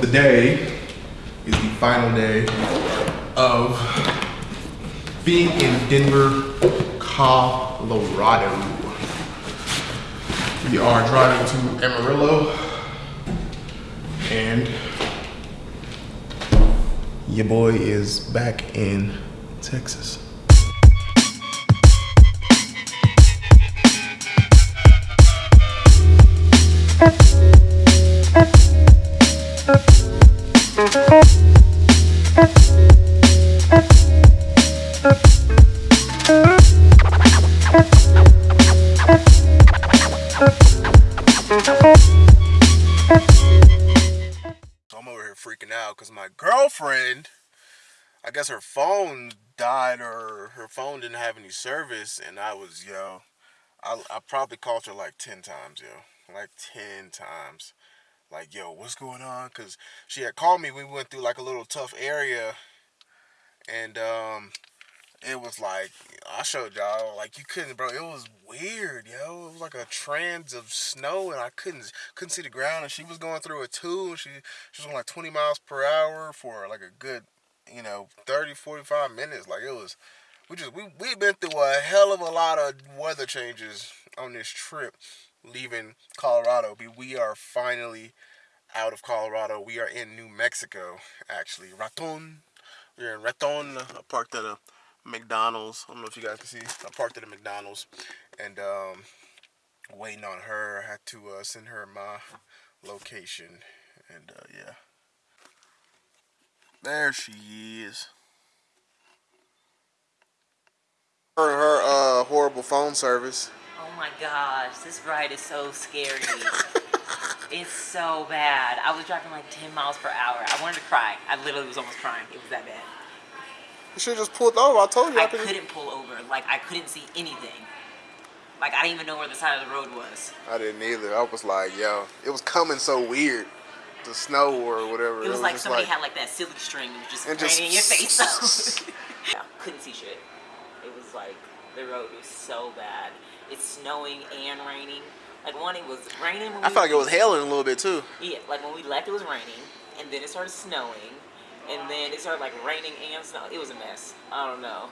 Today is the final day of being in Denver, Colorado. We are driving to Amarillo and your boy is back in Texas. Her phone died or her phone didn't have any service, and I was yo, I, I probably called her like ten times, yo, like ten times, like yo, what's going on? Cause she had called me. We went through like a little tough area, and um, it was like I showed y'all like you couldn't, bro. It was weird, yo. It was like a trans of snow, and I couldn't couldn't see the ground. And she was going through it too. She she was on like 20 miles per hour for like a good, you know, 30, 45 minutes. Like it was, we just we we've been through a hell of a lot of weather changes on this trip, leaving Colorado. We we are finally out of Colorado. We are in New Mexico, actually. Raton. We're in Raton. I parked at a McDonald's. I don't know if you guys can see. I parked at a McDonald's and um, waiting on her. I had to uh, send her my location. And uh, yeah. There she is. Her, her uh, horrible phone service. Oh my gosh, this ride is so scary. it's so bad. I was driving like 10 miles per hour. I wanted to cry. I literally was almost crying. It was that bad. You should have just pulled over. I told you I, I could. couldn't pull over. Like, I couldn't see anything. Like, I didn't even know where the side of the road was. I didn't either. I was like, yo, it was coming so weird. The snow or whatever. It was, like just somebody had like that silly string and was just And just- in your face. yeah, couldn't see shit. It was like the road was so bad. It's snowing and raining. Like one, it was raining. When I felt like it was hailing a little bit too. Yeah, like when we left, it was raining, and then it started snowing, and then it started like raining and snow. It was a mess. I don't know.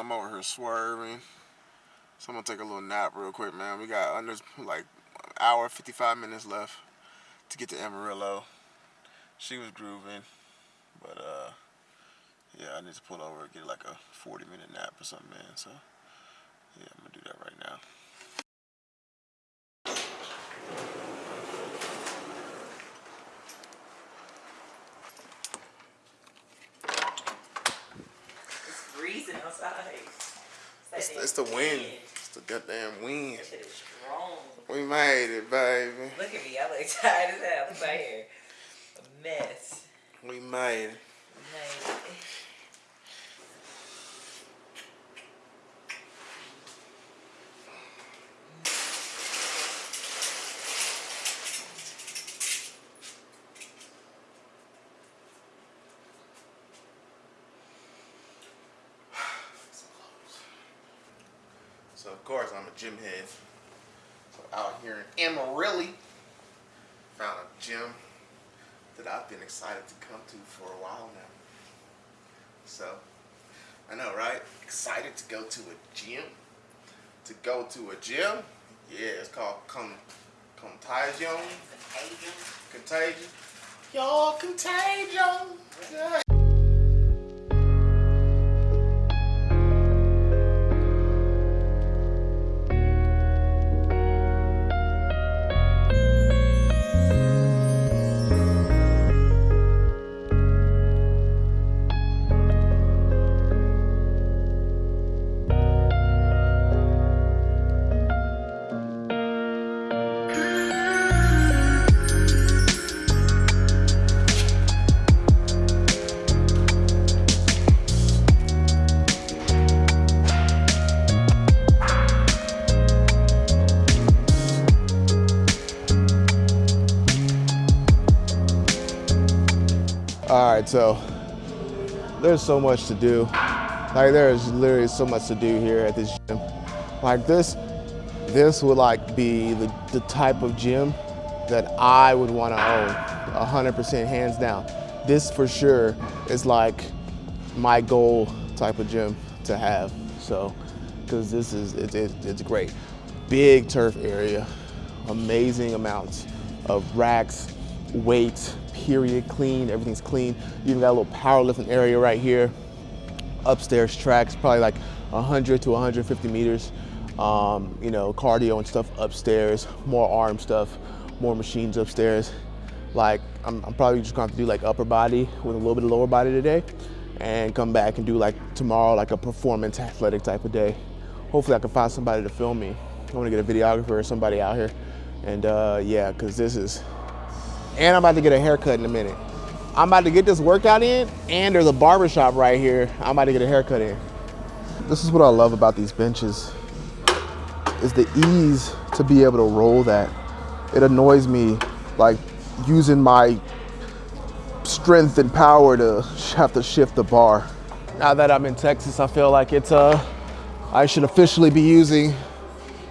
I'm over here swerving. So I'm to take a little nap real quick, man. We got under like an hour, 55 minutes left to get to Amarillo. She was grooving, but uh, yeah, I need to pull over and get like a 40 minute nap or something, man. So yeah, I'm going to do that right now. It's freezing outside. It's, that it's wind. Goddamn wind. That shit is strong. We made it, baby. Look at me. I look tired as hell. Look right here. A mess. We made it. Like, So of course I'm a gym head. So out here in Amarillo, found a gym that I've been excited to come to for a while now. So I know, right? Excited to go to a gym. To go to a gym. Yeah, it's called Con Contagion. contagion. Contagion. Y'all contagion. Yeah. So there's so much to do. Like there's literally so much to do here at this gym. Like this, this would like be the, the type of gym that I would want to own, 100% hands down. This for sure is like my goal type of gym to have. So, because this is, it, it, it's great. Big turf area, amazing amounts of racks, weights, period, clean, everything's clean. You even got a little powerlifting area right here. Upstairs tracks, probably like 100 to 150 meters. Um, you know, cardio and stuff upstairs, more arm stuff, more machines upstairs. Like, I'm, I'm probably just gonna have to do like upper body with a little bit of lower body today and come back and do like tomorrow, like a performance athletic type of day. Hopefully I can find somebody to film me. I wanna get a videographer or somebody out here. And uh, yeah, cause this is, and I'm about to get a haircut in a minute. I'm about to get this workout in and there's a barbershop right here. I'm about to get a haircut in. This is what I love about these benches is the ease to be able to roll that. It annoys me like using my strength and power to have to shift the bar. Now that I'm in Texas, I feel like it's uh, I should officially be using,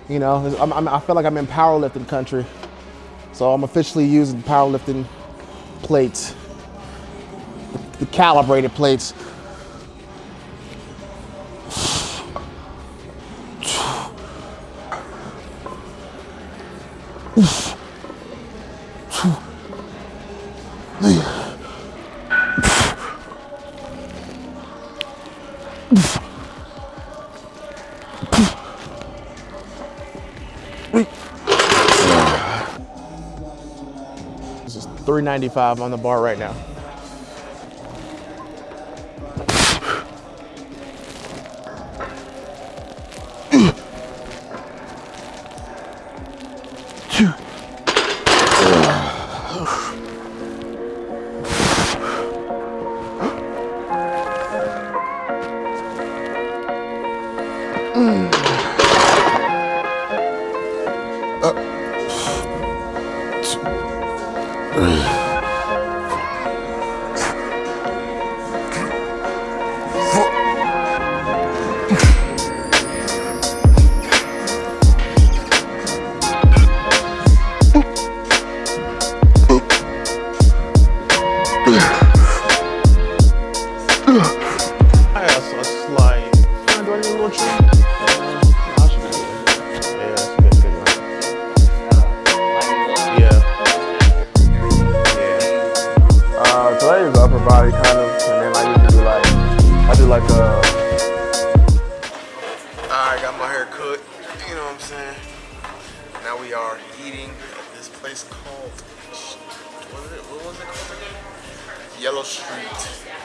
you know, I'm, I'm, I feel like I'm in powerlifting country. So I'm officially using powerlifting plates, the calibrated plates. This is 395 on the bar right now. Uh, I got a slide. Do a little trim? Body kind of, and then I usually do like, I do like a. I got my hair cut. You know what I'm saying? Now we are eating at this place called. What was it? What was it called again? Yellow Street.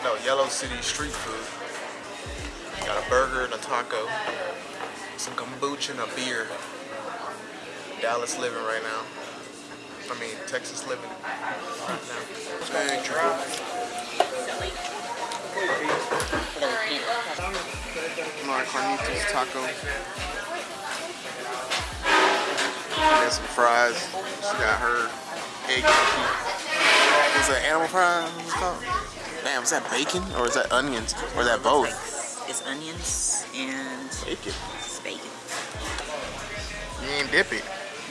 No, Yellow City Street Food. Got a burger and a taco, some kombucha and a beer. Dallas living right now. I mean, Texas living right now. Big triple. Mar Carnitas taco. And some fries. She got her egg yolk. Was that animal fries? What was it called? Damn, is that bacon or is that onions or is that both? It's onions and Bacon. it's bacon. You ain't dip it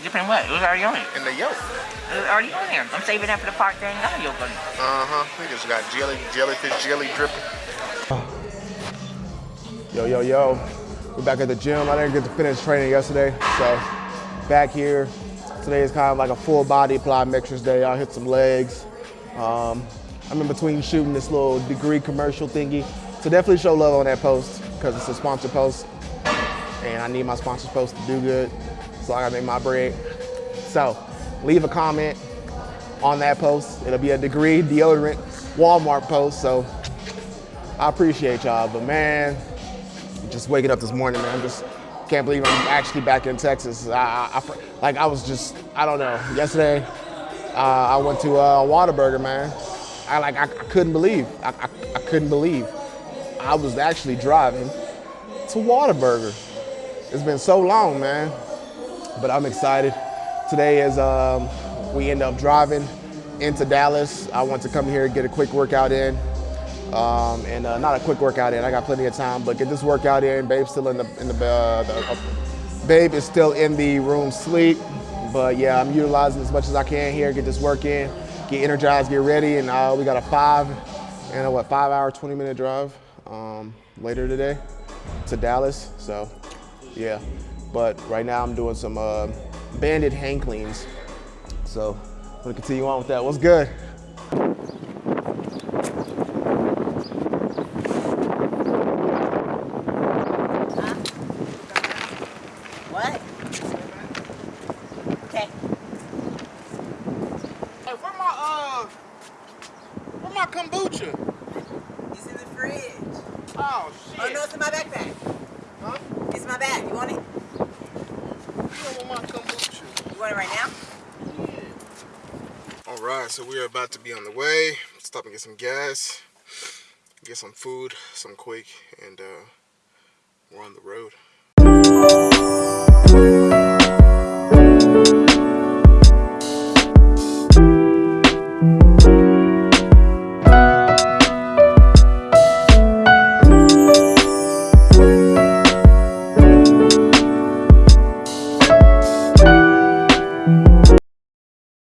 Different what? It was already on it. in the yolk. It was already on there. I'm saving that for the part that ain't got yolk on it. Uh huh. We just got jelly, jellyfish jelly dripping. Yo, yo, yo. We're back at the gym. I didn't get to finish training yesterday, so back here. Today is kind of like a full body plyometrics day. I'll hit some legs. Um, I'm in between shooting this little degree commercial thingy. So definitely show love on that post because it's a sponsored post. And I need my sponsored post to do good. So I gotta make my bread. So leave a comment on that post. It'll be a degree deodorant Walmart post. So I appreciate y'all. But man, just waking up this morning, man, I'm just can't believe I'm actually back in Texas. I, I, like I was just, I don't know. Yesterday, uh, I went to uh, Whataburger, man. I like, I, I couldn't believe, I, I, I couldn't believe. I was actually driving to Whataburger. It's been so long, man, but I'm excited. Today is, um, we end up driving into Dallas. I want to come here get a quick workout in. Um, and uh, not a quick workout in. I got plenty of time, but get this workout in. Babe's still in the in the, uh, the uh, babe is still in the room sleep. But yeah, I'm utilizing as much as I can here. Get this work in, get energized, get ready, and uh, we got a five and a what five hour, 20 minute drive um, later today to Dallas. So yeah, but right now I'm doing some uh, banded hang cleans. So I'm gonna continue on with that. What's good? What? Okay. Hey, where my uh, where my kombucha? It's in the fridge. Oh Oh no, it's in my backpack. Huh? It's in my bag. You want it? You want my kombucha. You want it right now? Yeah. All right, so we are about to be on the way. Stop and get some gas, get some food, some quick, and uh, we're on the road.